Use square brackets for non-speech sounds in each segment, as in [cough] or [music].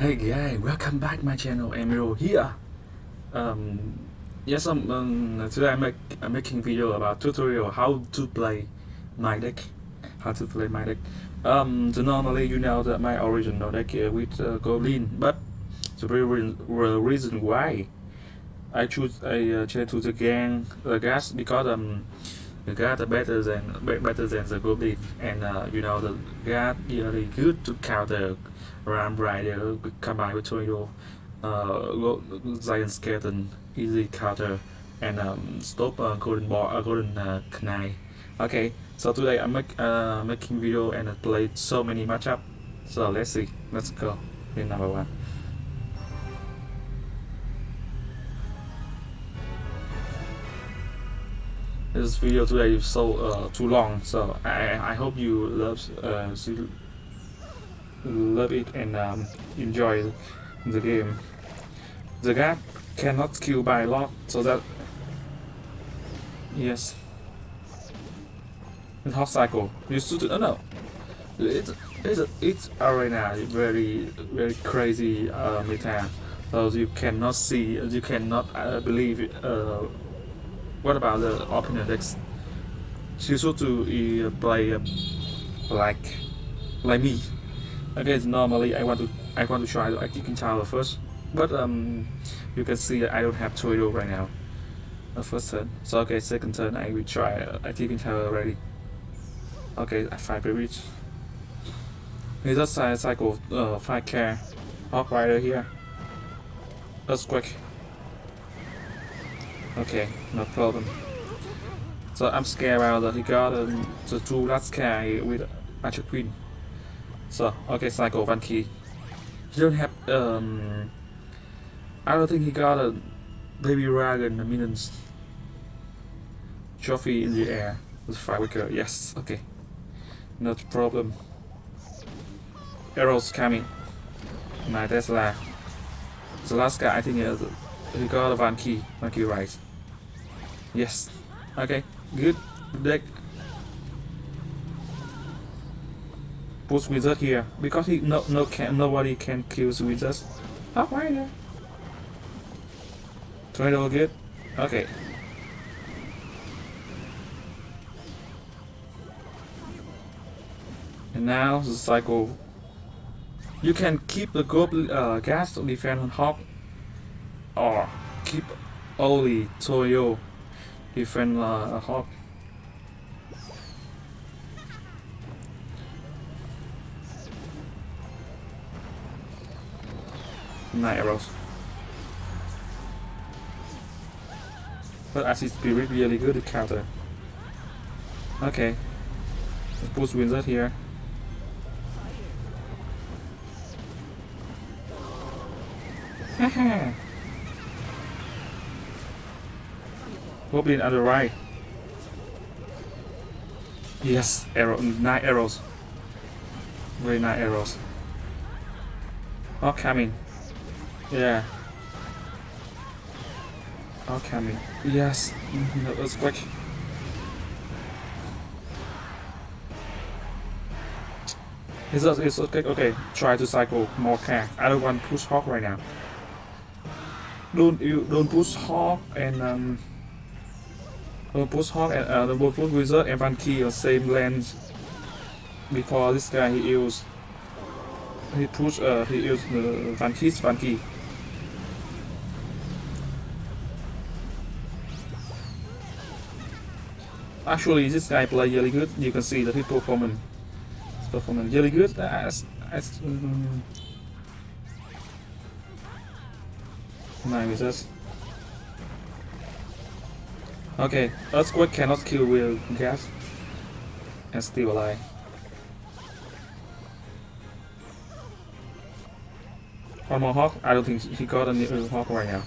Hey guys, welcome back my channel. Emiro here. Um, yes, um, um, today I make I'm making video about tutorial how to play my deck. How to play my deck. Um, so normally you know that my original deck uh, with uh, Goblin, but the real, reason why I choose I uh, to the gang the gas because um are better than better than the Goblin, and uh, you know the gas really good to counter Ram Rider combined with Tornado, uh, Giant Skeleton, Easy Counter, and um, Stop uh, Golden Ball, uh, Golden uh, Knight. Okay, so today I'm make, uh, making video and I played so many matchup. So let's see, let's go in number one. This video today is so uh, too long, so I I hope you love uh, love it and um, enjoy the game. The gap cannot kill by a lot, so that yes. The hot cycle. You should uh, no. It's it's it's arena very very crazy uh, meta. So you cannot see, you cannot uh, believe. Uh, what about the decks? She should to uh, play uh, like like me okay normally I want to I want to try the active tower first but um you can see I don't have Toyo right now. The first turn. So okay second turn I will try uh, tower already. Okay I five reach. He just cycle uh, 5 care Hog Rider here. Earthquake okay no problem so I'm scared about that he got um, the two last care with Magic Queen so, okay, Psycho, one key. He don't have, um... I don't think he got a Baby Dragon, a minions. Trophy in the air with Firecracker, yes, okay. Not problem. Arrows coming. My Tesla. The last guy, I think uh, he got a one key, one key right. Yes. Okay, good deck. push wizard here because he no no can nobody can kill wizards. Oh, why not? Tornado good. Okay. And now the cycle. You can keep the goblin uh, gas defense on hawk, or keep only Toyo defend uh, hawk. Night arrows. But acid spirit really good to counter. Okay. Let's push wizard here. Haha. [laughs] Goblin on the right. Yes, arrow, nine arrows. Very nice arrows. All coming. Yeah. Alchemy. Yes, mm-hmm, that was quick. It's, it's okay, okay, try to cycle more car. I don't want push Hawk right now. Don't you don't push Hawk and um push Hawk and uh don't Wizard and Key on same lens before this guy he used he push uh he used the Van Key's Van Key. Actually, this guy play really good. You can see that his performance, his performance really good. As as um, this. Okay, Earthquake cannot kill with gas and still alive. Hawk? I don't think he got a new hawk right now.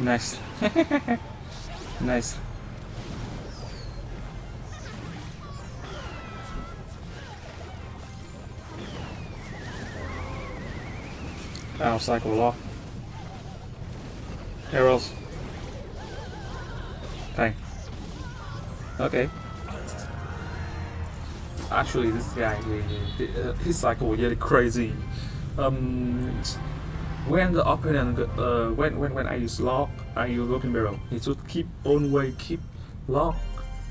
Nice. [laughs] nice. I'll cycle off. Arrows. Okay. Okay. Actually, this guy, his cycle really crazy. Um, when the opponent, uh, when when when I use lock, I use broken barrel. He should keep on way, keep lock,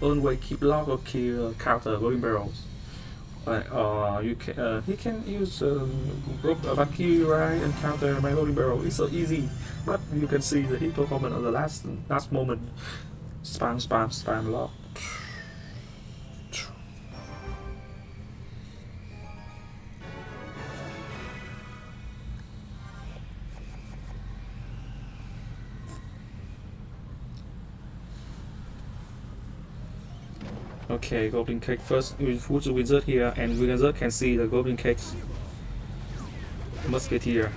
on way, keep lock or kill counter broken barrels. Like, uh, you can, uh, he can use um, Valkyrie and counter my loading barrel. It's so easy, but you can see the hit performance at the last last moment. Spam, spam, spam, lock. Okay, Goblin Cage first. The wizard here, and wizard can see the Goblin Cages. Musketeer.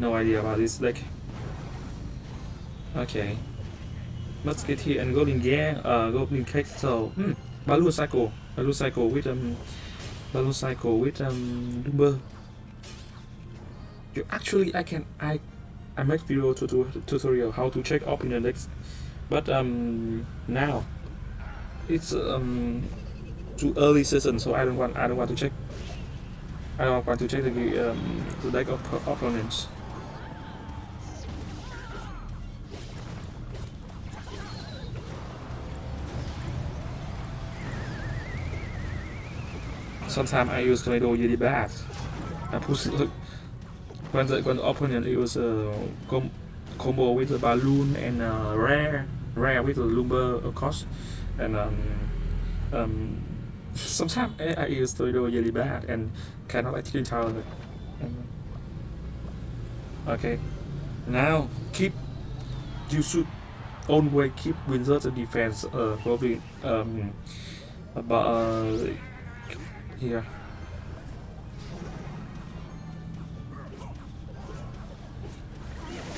No idea about this deck. Okay. Musketeer and Goblin Gang, uh, Goblin Cage. So, hmm, Balloon Cycle. Balloon Cycle with um, Balloon Cycle with um, Lumber. You actually, I can I, I make video to tutorial how to check up in the next, but um now it's um too early season, so I don't want I don't want to check. I don't want to check the um, the deck of opponents. Sometimes I use tornado really bad. I push when the when the opponent use a uh, com combo with a balloon and a rare rare with a lumber of course and um, um, sometimes I use Tornado really bad and cannot actually tell it. Okay, now keep you should always keep Wizards defense uh, probably um, about uh, here.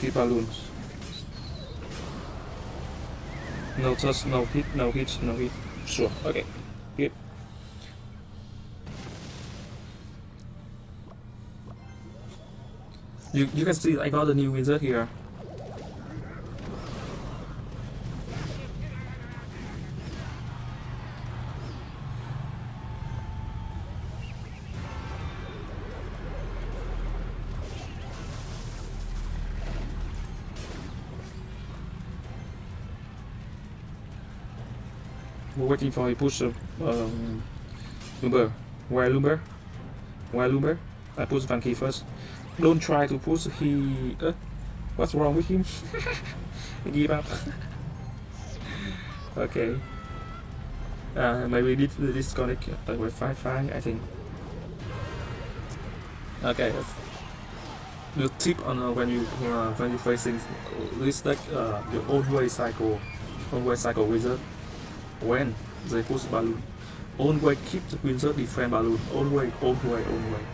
Keep balloons. No touch, no hit, no hit, no hit. Sure, okay. Good. You, you can see I got a new wizard here. We're waiting for a push of um, Lumber. Where Lumber? Where Lumber? I push Van Key first. Don't try to push he... Uh, what's wrong with him? [laughs] Give up. [laughs] okay. Uh, maybe need to disconnect with Wi-Fi, I think. Okay. The tip on uh, when you uh, when you facing this deck, uh, the old way cycle, old way cycle wizard when they push balloon. Always keep the wizard defend balloon. Always, always, always.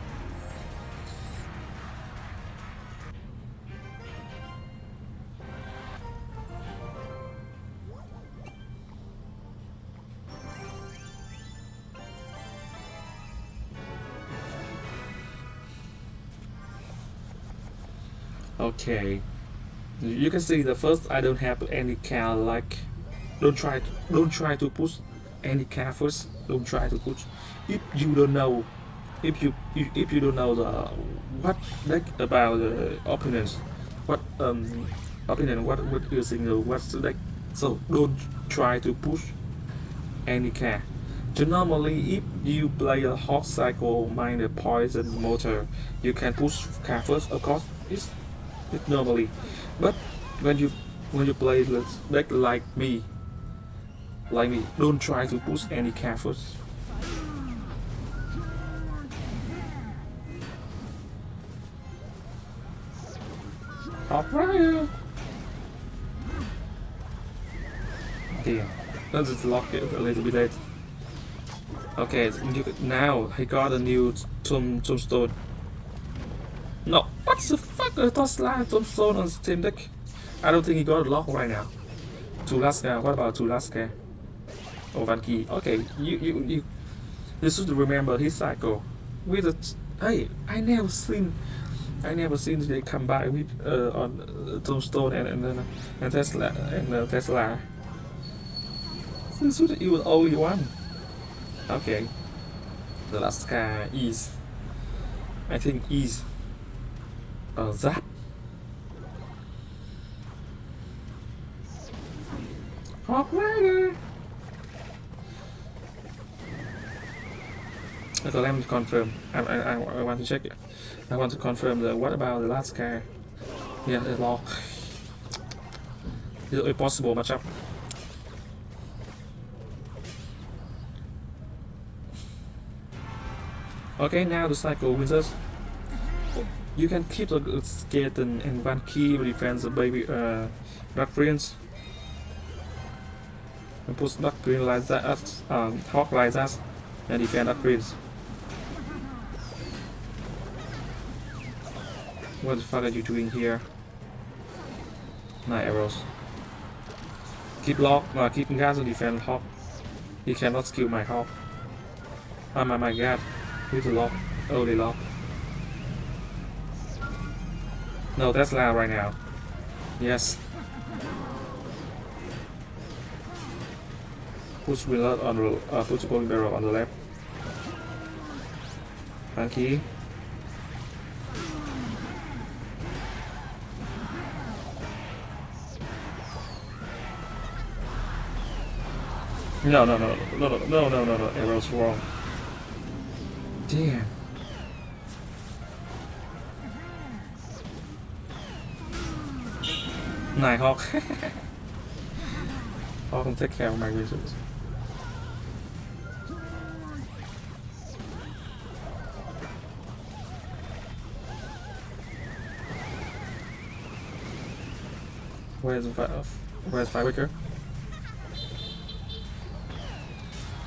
Okay, you can see the first I don't have any kind like don't try to don't try to push any car first. Don't try to push if you don't know if you if, you don't know the what like about the opponents what um opinion what what you think what's like so don't try to push any car so normally if you play a hot cycle mine a poison motor you can push car first of course it's, it's normally. But when you when you play like like me like me, don't try to push any canvas. Operator! Damn, let's just lock it a little bit late. Okay, now he got a new tomb, tombstone. No, what the fuck? I thought slide tombstone on Steam Deck. I don't think he got a lock right now. Tulaska, what about Tulaska? Okay, you, you, you, you should remember his cycle. With a, hey, I never seen, I never seen they come by with, uh, on uh, Tombstone and, and, uh, and Tesla, and uh, Tesla. This is even only one. Okay. The last car is, I think is, uh, Zap. Hawk Okay, let me confirm. I, I, I, want to check it. I want to confirm the what about the last car? Yeah, the lock. Is it possible matchup? Okay, now the cycle wizards. You can keep the skeleton and one key defense the baby uh dark prince. And push dark green like that um hawk like that and defend dark prince. What the fuck are you doing here? Night arrows. Keep lock, uh, keep gas and defend hawk. He cannot kill my hawk. Oh my, my god. Who's the lock? They lock. No, that's loud right now. Yes. Push wheel on the uh, push barrel on the left. Funky. No, no, no, no, no, no, no, no, no, arrow's wrong. Damn. Nighthawk. [laughs] Hawk can take care of my wizards. Where's the? Where's Firecracker?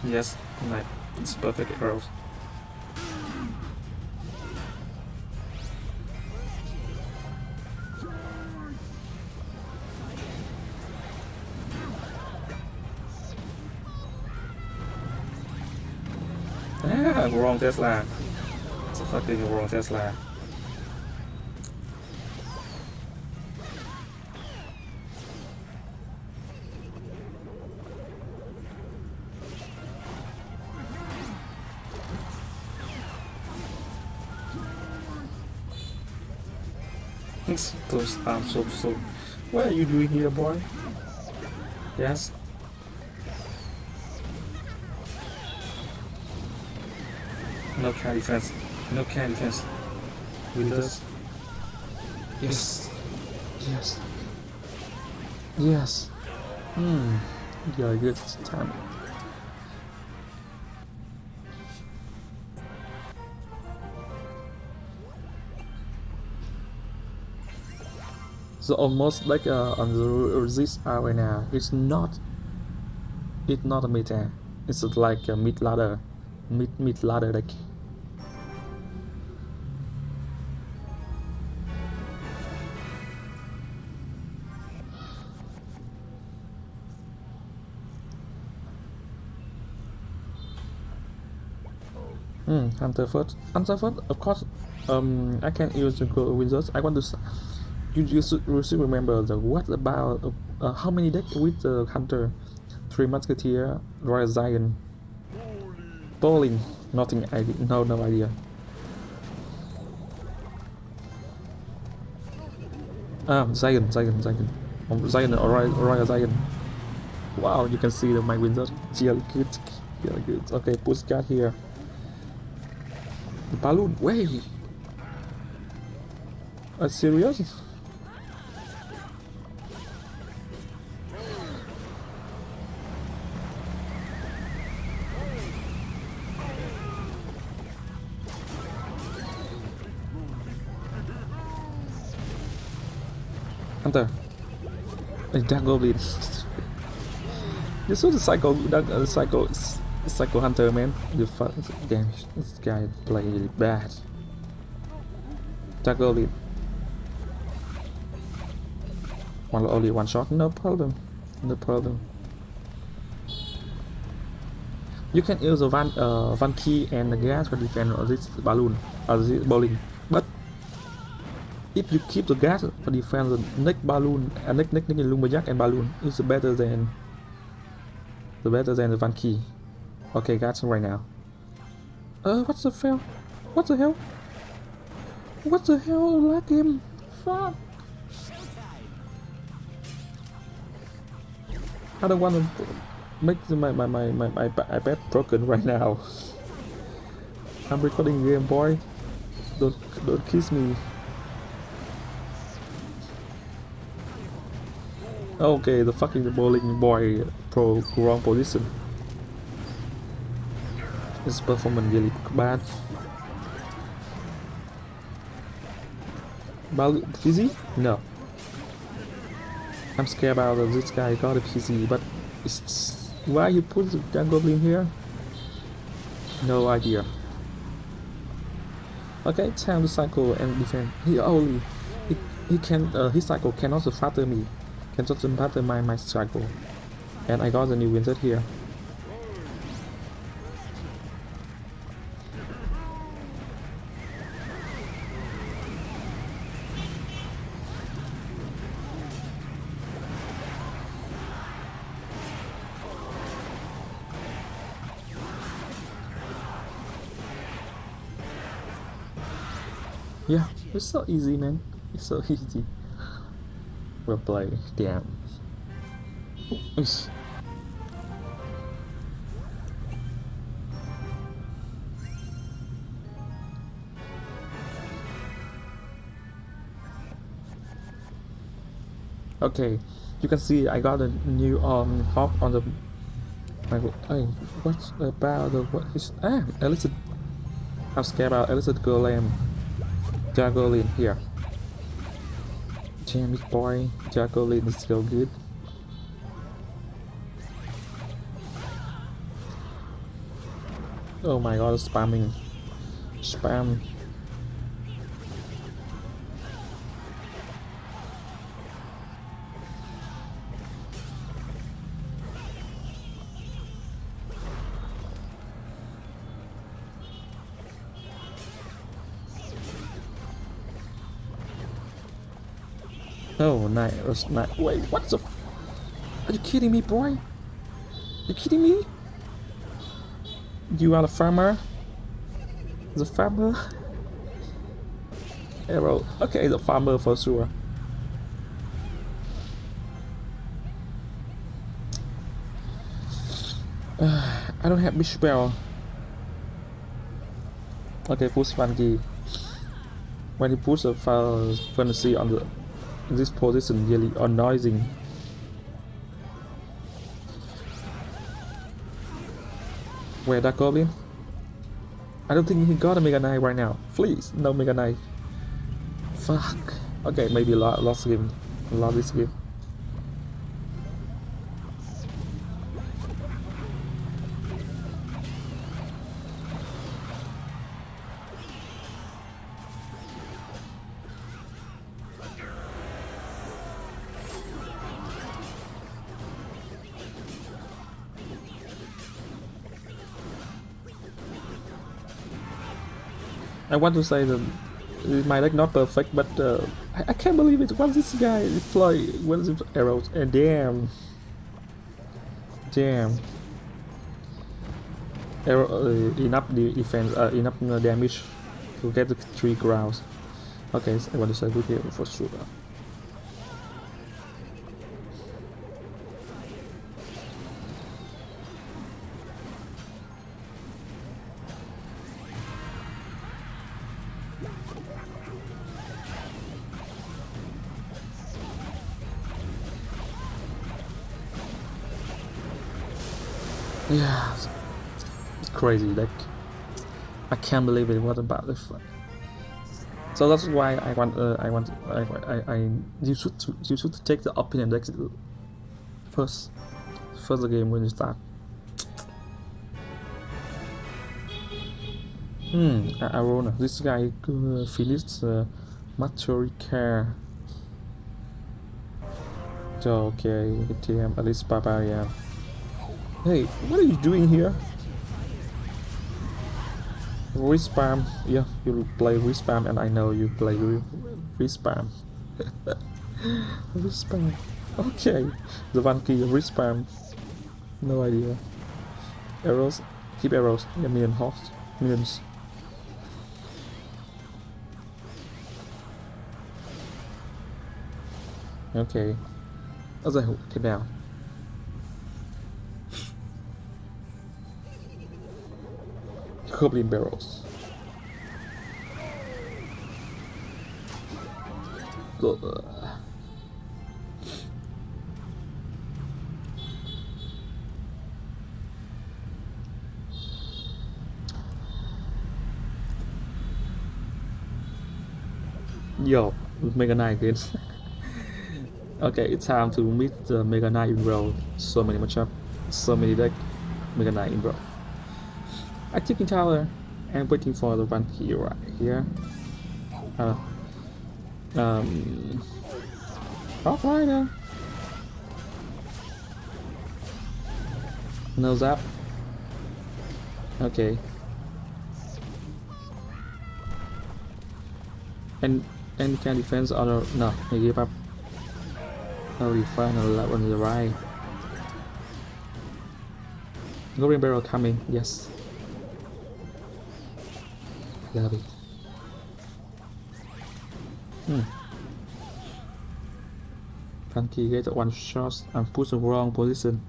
Yes, nice. It's perfect arrows. Ah, wrong Tesla. It's a fucking wrong Tesla. Those I'm so so. What are you doing here, boy? Yes. No can defense. No can defense. This. Yes. Yes. Yes. Hmm. A good time. Almost like uh, on the this arena, it's not. It's not a meta. It's like a mid ladder, mid mid ladder deck. Hmm, Hunter first. Hunter first, of course. Um, I can use the Gold wizards. I want to. You, you should, remember the what about uh, uh, how many decks with the Hunter? Three Musketeer, Royal Zion, Bowling. Nothing. idea. No, no idea. Ah, Zion, Zion, Zion. Um, Zion or Royal, Zion. Wow, you can see the my wizard. Really good. Really good. Okay, push card here. The balloon. Wait. Are serious? A goblin. you saw the psycho dark uh, psycho psycho hunter man. The fuck damn this guy play really bad. Dark goblin. One only one shot, no problem. No problem. You can use the van uh, van key and the gas to defend this balloon or this bowling, if you keep the gas for defend the next balloon and uh, next next next and balloon is better than the better than the van key. Okay, gas right now. Uh, what's the fail? What the hell? What the hell, lag game? Fuck. I don't want to make my my my my, my iPad broken right now. [laughs] I'm recording game boy. Don't don't kiss me. Okay, the fucking bowling boy pro wrong position. His performance really bad. Bal PC? No. I'm scared about this guy got a but why you put the goblin here? No idea. Okay, time to cycle and defend. He only he, he can uh, his cycle cannot faster me, can just faster my my cycle, and I got the new wizard here. Yeah, it's so easy, man. It's so [laughs] easy. We'll play. Damn. Okay, you can see I got a new um hop on the. My, hey, what's about the what is ah Elizabeth? I'm scared about Elixir Golem in here. It boy, in is still good. Oh my god, spamming. Spam. Oh, night. It night. Wait, what the? Are you kidding me, boy? You kidding me? You are a farmer? The farmer? Arrow. Okay, the farmer for sure. Uh, [sighs] I don't have Bishop Bell. Okay, push one. When you push the fantasy on the this position really annoying. Where that goblin? I don't think he got a Mega Knight right now. Please, no Mega Knight. Fuck. Okay, maybe lost game. Lost this game. I want to say that my deck not perfect, but uh, I, I, can't believe it. What this guy deploy one of arrows and damn, damn. Arrow uh, enough defense, uh, enough uh, damage to get the three grounds. Okay, so I want to say good here for sure. Yeah, it's crazy. Like, I can't believe it. What about this? So that's why I want. Uh, I want. I, I. I. You should. You should take the opinion deck first. First the game when you start. Hmm. Arona. This guy uh, finished uh, care. Vector, okay, TM, at least Barbarian. Hey, what are you doing here? Respam, yeah, you play Respam and I know you play Respam. Respam, [laughs] okay, the one key Respam, no idea. Arrows, keep arrows, yeah, million hosts, millions. Ok Nó giải hữu thế Goblin Barrels Ugh. Yo, Mega Knight again. [laughs] Okay, it's time to meet the Mega Knight in Brawl. So many matchup, so many deck Mega Knight in Brawl. Active tower and waiting for the one key right here. Uh, um, Rock Rider. No zap. Okay. And and can defense other no, they give up. Holy fun on the right. Goblin barrel coming, yes. It. Hmm. Funky get one shot and push the wrong position.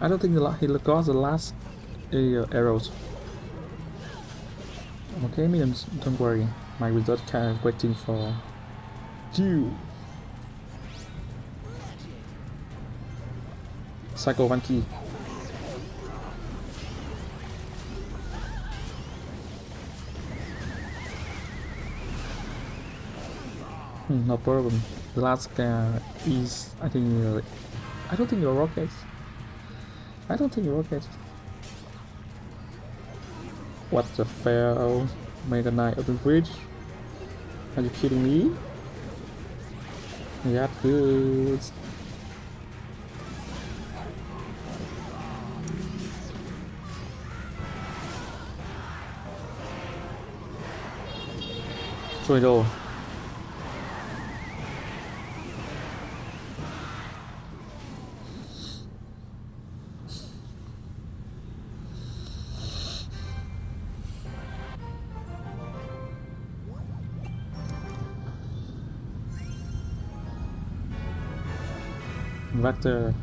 I don't think he got the last uh, arrows. Okay, minions, don't worry my result kind of waiting for you. Cycle one no problem. The last guy is, I think, uh, I don't think you're rockets. I don't think you're rockets. What the fail? Mega Knight open bridge. Are you kidding me? Yeah, good. Tornado. Vector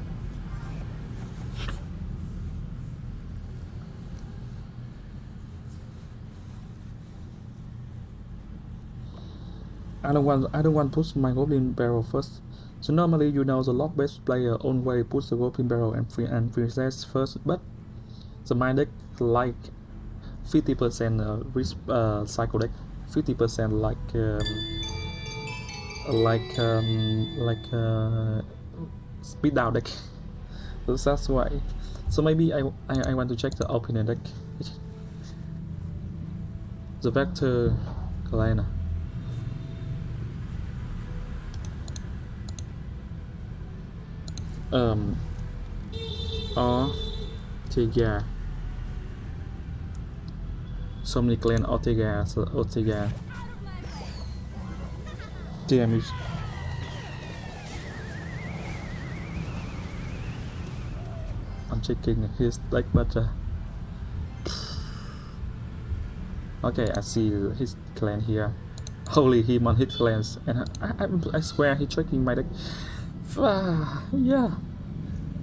I don't want I don't want to push my goblin barrel first. So normally you know the lock based player always push the goblin barrel and free and princess first, but the my deck like 50% uh, risk uh, cycle deck, 50% like um, like um, like uh, speed down deck so that's why. So maybe I, I, I want to check the opinion deck the vector Galena um Ortega so many clan Ortega so Ortega damage I'm checking his deck but uh, okay I see his clan here. Holy him on his clans. And I, I, I swear he checking my deck [sighs] yeah.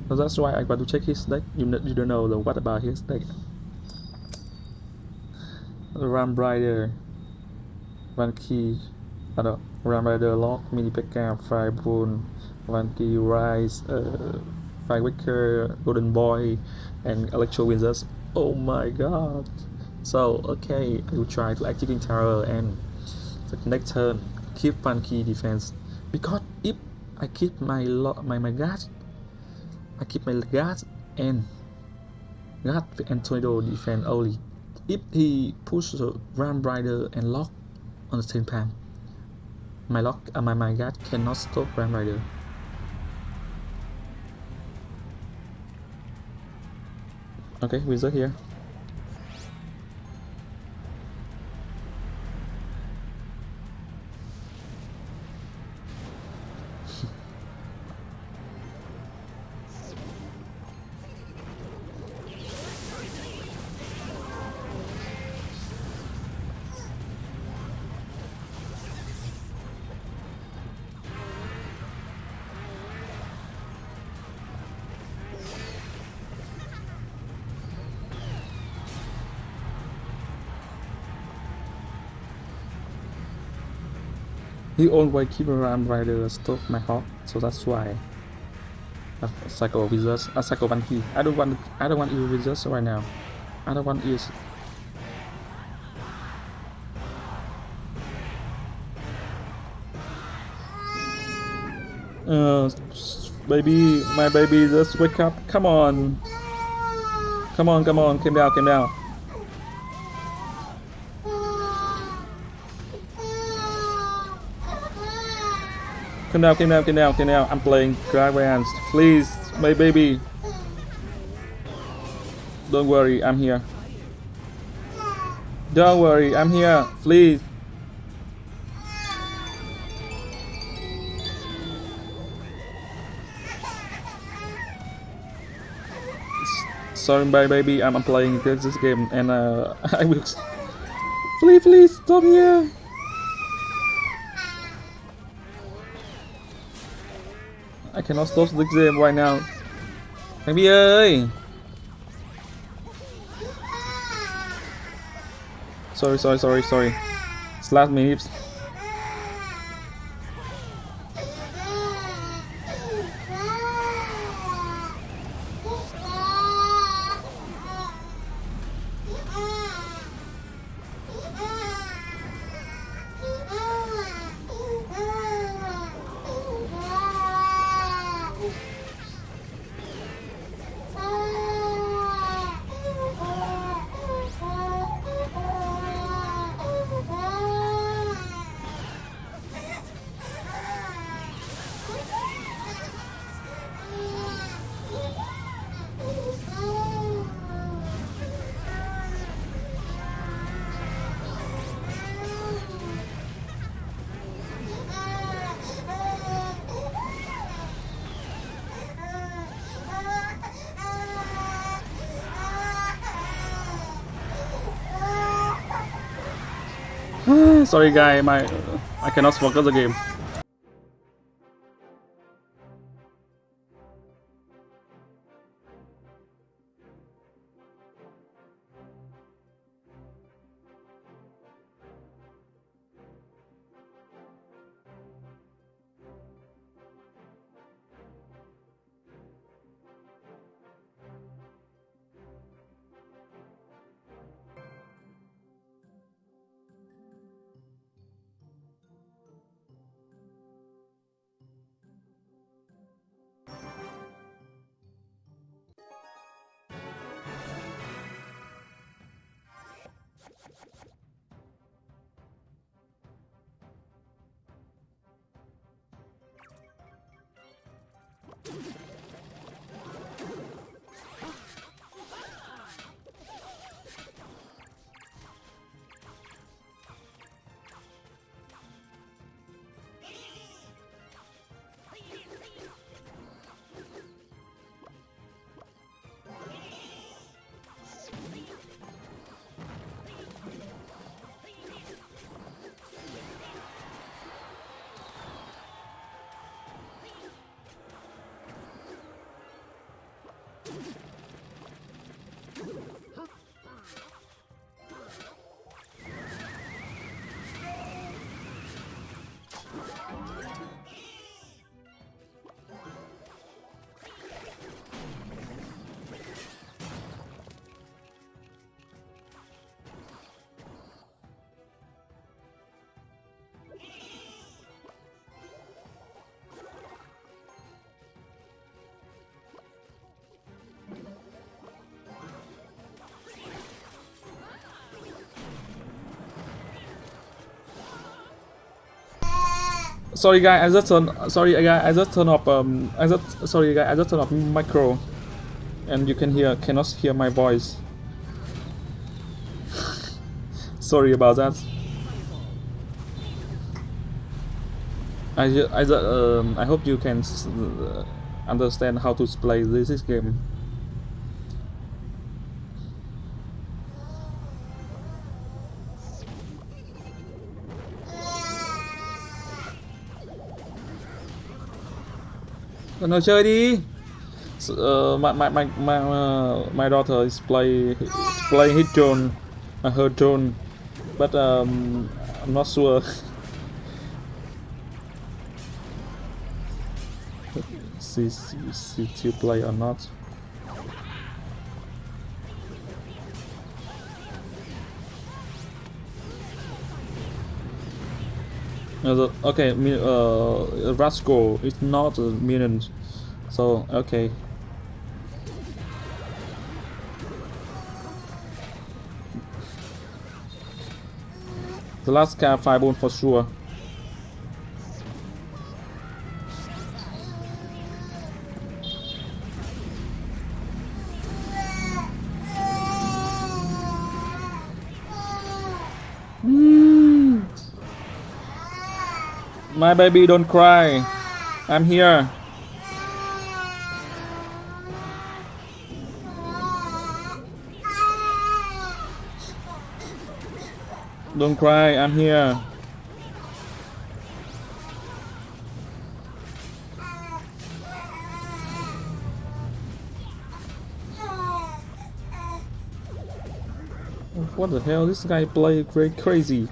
So that's why I want to check his deck you, you don't know the what about his deck Ram Rider. One Key. I don't Ram Rider Lock Mini Pekka Fireball One Key Rise uh, Firecracker, Golden Boy, and Electro Wizards. Oh my god! So, okay, I will try to activate Terror and the next turn, keep Funky defense. Because if I keep my my my guard, I keep my guard and guard and tornado defense only. If he pushes the Ram Rider and lock on the same time, My lock, uh, my my guard cannot stop Ram Rider. Okay, wizard here. He always keep around rider stop my heart, so that's why. A cycle wizards, a cycle one key. I don't want, I don't want you wizards right now. I don't want you. Uh, baby, my baby, just wake up. Come on. Come on, come on, calm down, calm down. Calm down, come down, come down, come down. I'm playing Dragons. Please, my baby. Don't worry, I'm here. Don't worry, I'm here. Please. Sorry, my baby. I'm playing this game, and uh, [laughs] I will. Please, please, stop here. Cannot stop this game right now. Baby ơi. Sorry, sorry, sorry, sorry. Slash me. Sorry guy, my I cannot focus the game. Sorry guy, I just turn sorry guy, I just turn off um I just sorry guy, I just turn off micro and you can hear cannot hear my voice. [laughs] sorry about that. I I um I hope you can uh, understand how to play this game. Con nào chơi đi. Uh, my my my my, uh, my daughter is play playing his drone, uh, her drone, but um, I'm not sure. [laughs] she she she still play or not. Uh, okay, uh, Rascal is not a minion, so okay. The last car fireball for sure. My baby, don't cry. I'm here. Don't cry, I'm here. What the hell? This guy play crazy.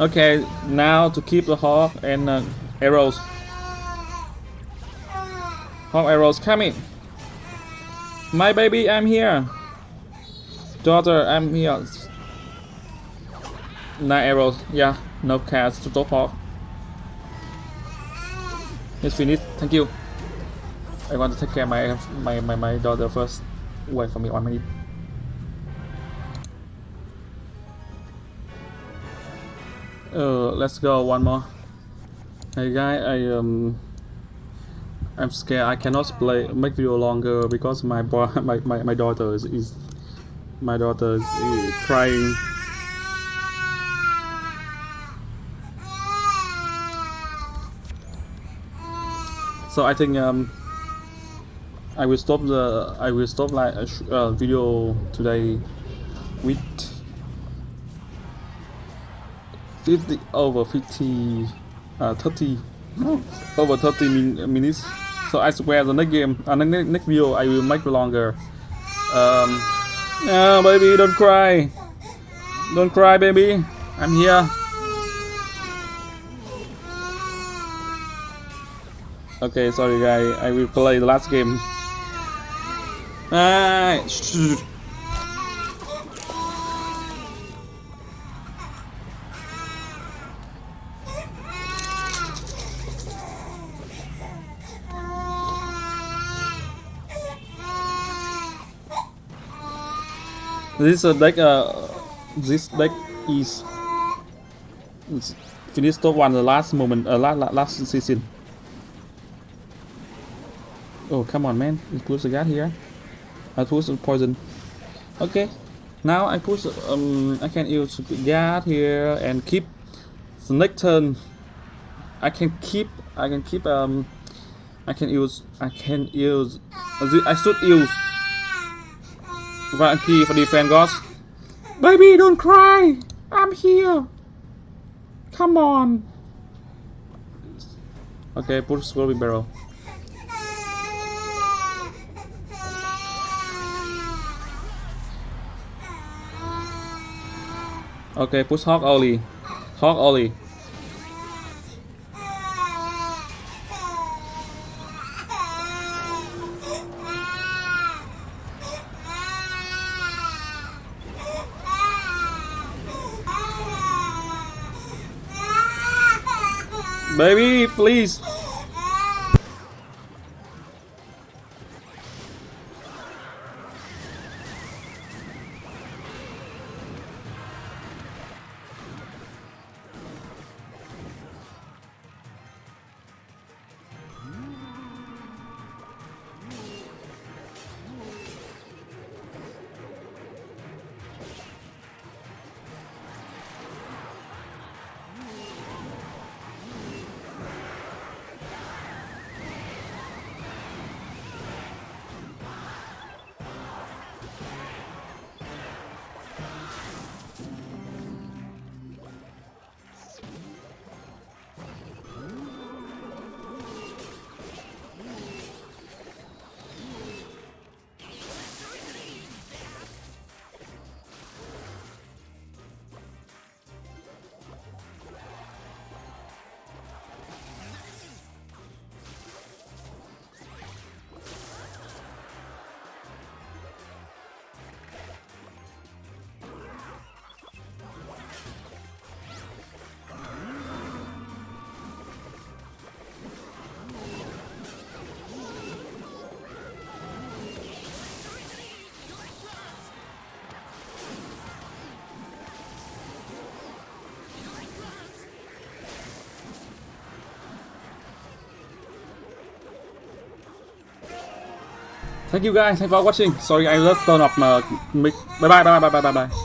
Okay, now to keep the hog and uh, arrows. Hog arrows coming. My baby, I'm here. Daughter, I'm here. Nine arrows. Yeah, no cats to top hog. It's finished. Thank you. I want to take care of my my my, my daughter first. Wait for me one minute. Uh, let's go one more. Hey guy, I um, I'm scared. I cannot play make video longer because my boy, [laughs] my, my, my daughter is, is my daughter is, crying. So I think um, I will stop the I will stop like a sh- uh, video today with 50 over 50 uh, 30 over 30 min- minutes. So I swear the next game uh, the next, next video I will make longer. Um baby don't cry. Don't cry baby. I'm here. Okay sorry guy. I will play the last game. Ah, This uh, deck, uh, this deck is, is finished top one the last moment, uh, last, last season. Oh come on man, push the guard here. I push the poison. Okay, now I push. Um, I can use guard here and keep the next turn. I can keep. I can keep. Um, I can use. I can use. I should use Valkyrie for defense gods. Baby, don't cry. I'm here. Come on. Okay, push Scrolling Barrel. Okay, push. Hog Oli. Baby, please. Thank you guys, thanks for watching. Sorry, I just turn off my mic. Bye bye, bye bye, bye bye, bye bye.